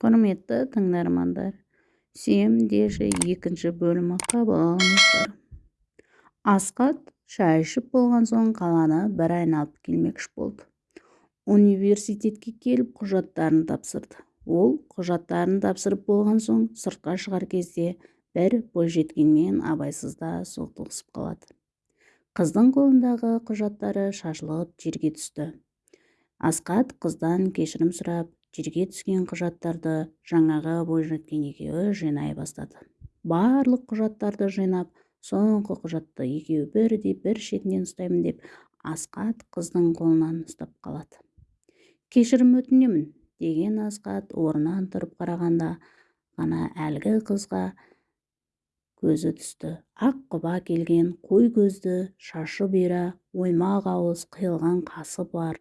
құрметті тыңдармандар деші екінші бөлімі қабыл алыңыздар асқат шай ішіп болған соң қаланы бір айналып келмекші болды университетке келіп құжаттарын тапсырды ол құжаттарын тапсырып болған соң сыртқа шығар кезде бір бойжеткенмен абайсызда соқтығысып қалады қыздың қолындағы құжаттары шашылып жерге түсті асқат қыздан кешірім сұрап жерге түскен құжаттарды жаңағы бойжеткен екеуі жинай бастады. Барлық құжаттарды жинап соңғы құжатты екеуі бірдей бір шетінен ұстаймын деп асқат қыздың қолынан ұстап қалады. Кешірім өтінемін деген асқат орнынан тұрып қарағанда ғана әлгі қызға көзі түсті. Ақ құба келген қой көзді шашы бұйра оймақ ауыз қиылған қасы бар.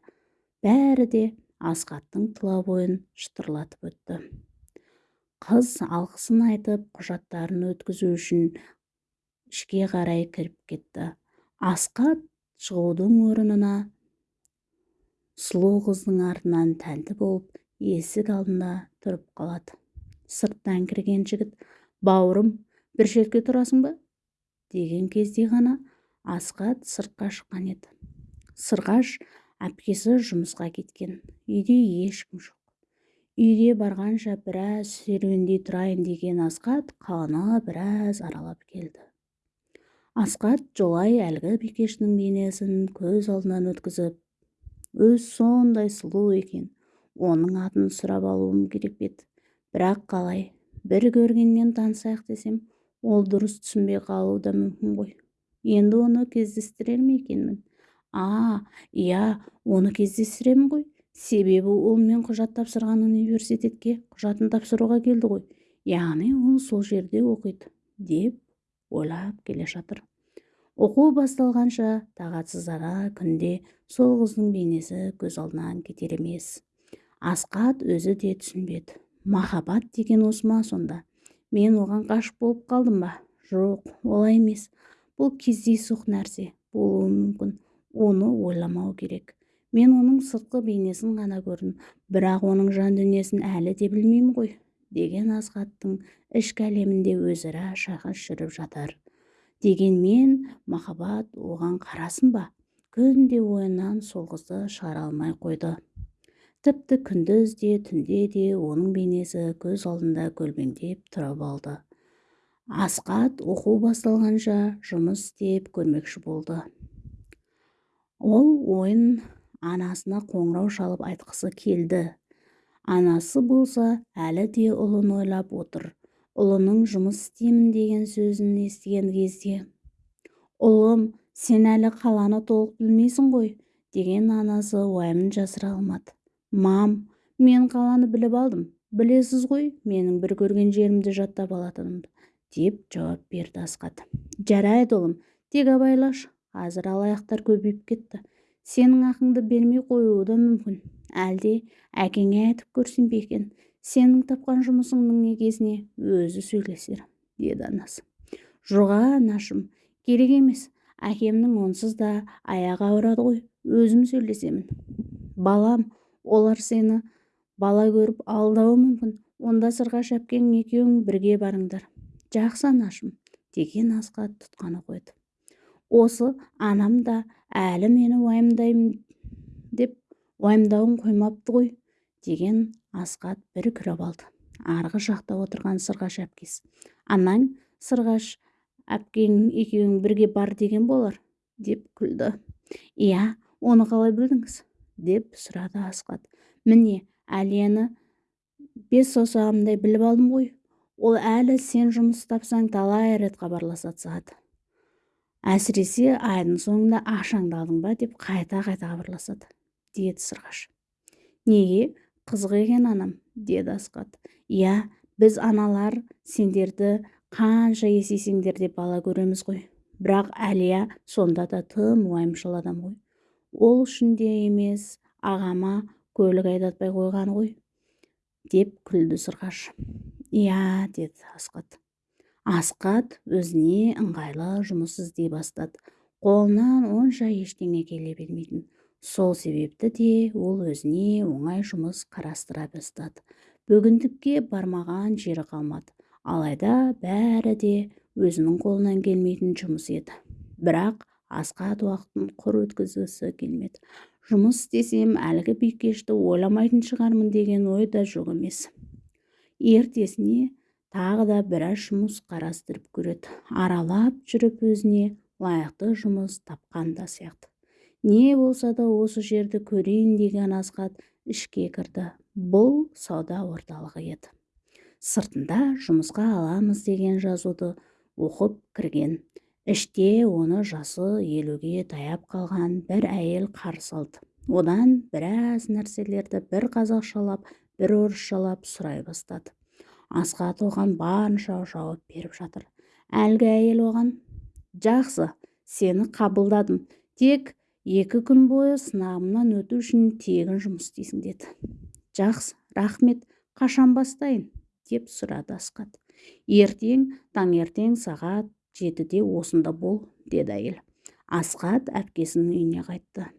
Бәрі де асқаттың тұла бойын шытырлатып өтті. Қыз алғысын айтып құжаттарын өткізу үшін ішке қарай кіріп кетті. Асқат шығудың орнына сұлу қыздың артынан тәнті болып есік алдында тұрып қалады. Сырттан кірген жігіт бауырым бір шетке тұрасың ба? деген кезде ғана асқат сыртқа шыққан еді. Сырғаш әпкесі жұмысқа кеткен. Үйде ешкім жоқ. Үйге барғанша біраз серуендей тұрайын деген асқат қаланы біраз аралап келді. Асқат жолай әлгі бикештің бейнесін көз алдынан өткізіп өз сондай сұлу екен оның атын сұрап алуым керек еді. Бірақ қалай бір көргеннен танысайық десем ол дұрыс түсінбей қалуы да мүмкін ғой. Енді оны кездестірер ме екенмін? А иә оны кездестіремін ғой. Себебі ол мен құжат тапсырған университетке құжатын тапсыруға келді ғой. Яғни ол сол жерде оқиды деп ойлап келе жатыр. Оқу басталғанша тағатсыздана күнде сол қыздың бейнесі көз алдынан кетер емес. Асқат өзі де түсінбеді. Махаббат деген осы ма сонда? Мен оған ғашық болып қалдым ба? Жоқ олай емес. Бұл кездейсоқ нәрсе болуы мүмкін. Оны ойламау керек. Мен оның сыртқы бейнесін ғана көрдім. Бірақ оның жан дүниесін әлі де білмеймін ғой деген асхаттың ішкі әлемінде өзара шайқас жүріп жатар. Дегенмен махаббат оған қарасын ба? Күнде ойынан сол қызды шығара алмай қойды. Тіпті күндіз де түнде де оның бейнесі көз алдында көлбеңдеп тұрып алды. Асқат оқу басталғанша жұмыс істеп көрмекші болды. Ол ойын анасына қоңырау шалып айтқысы келді. Анасы болса әлі де ұлын ойлап отыр. Ұлының жұмыс істеймін деген сөзін естіген кезде ұлым сен әлі қаланы толық білмейсің ғой деген анасы уайымын жасыра алмады. Мам мен қаланы біліп алдым. Білесіз ғой менің бір көрген жерімді жаттап алатынымды деп жауап берді асқат жарайды ұлым. Тек абайлашы қазір алаяқтар көбейіп кетті. Сенің ақыңды бермей қоюы да мүмкін. Әлде әкеңе айтып көрсем бе екен? Сенің тапқан жұмысыңның негесіне өзі сөйлесер деді анасы. Жоға анашым керек емес. Әкемнің онсыз да аяғы ауырады ғой. Өзім сөйлесемін. Балам олар сені бала көріп алдауы мүмкін. Онда сырғаш әпкең екеуің бірге барыңдар. Жақсы анашым деген асқа тұтқаны қойды. Осы анам да әлі мені уайымдаймын деп уайымдауын қоймапты ғой деген асқат бір күліп алды. Арғы жақта отырған сырғаш әпкесі анаң сырғаш әпкең екеуің бірге бар деген болар деп күлді. Иә оны қалай білдіңіз? деп сұрады асқат. Міне әлияны бес саусағымдай біліп алдым ғой. Ол әлі сен жұмыс тапсаң талай рет хабарласады әсіресе айдың соңында ақшаңды ба деп қайта-қайта хабарласады деді сырғаш. Неге? қызық екен анам деді асқат иә біз аналар сендерді қанша есейсеңдер деп бала көреміз ғой. Бірақ әлия сонда да тым уайымшыл адам ғой. Ол үшін де емес ағама көлік айдатпай қойған ғой деп күлді сырғаш. Иә деді асқат асқат өзіне ыңғайлы жұмыс іздей бастады. Қолынан онша ештеңе келе бермейтін. Сол себепті де ол өзіне оңай жұмыс қарастыра бастады. Бүгіндікке бармаған жері қалмады. Алайда бәрі де өзінің қолынан келмейтін жұмыс еді. Бірақ асқат уақытын құр өткізгісі келмеді. Жұмыс істесем әлгі бикешті ойламайтын шығармын деген ой да жоқ емес. Ертесіне тағы да біраз жұмыс қарастырып көреді. Аралап жүріп өзіне лайықты жұмыс тапқан да сияқты. Не болса да осы жерді көрейін деген асхат ішке кірді. Бұл сауда орталығы еді. Сыртында жұмысқа аламыз деген жазуды оқып кірген. Іште оны жасы елуге таяп қалған бір әйел қарсы алды. Одан біраз нәрселерді бір қазақшалап бір орысшалап сұрай бастады. Асхат оған барынша жауап беріп жатыр. Әлгі әйел оған жақсы сені қабылдадым тек екі күн бойы сынағымнан өту үшін тегін жұмыс істейсің деді. Жақсы рахмет қашан бастайын? деп сұрады асхат. Ертең таңертең сағат жетіде осында бол деді әйел. Асхат әпкесінің үйіне қайтты.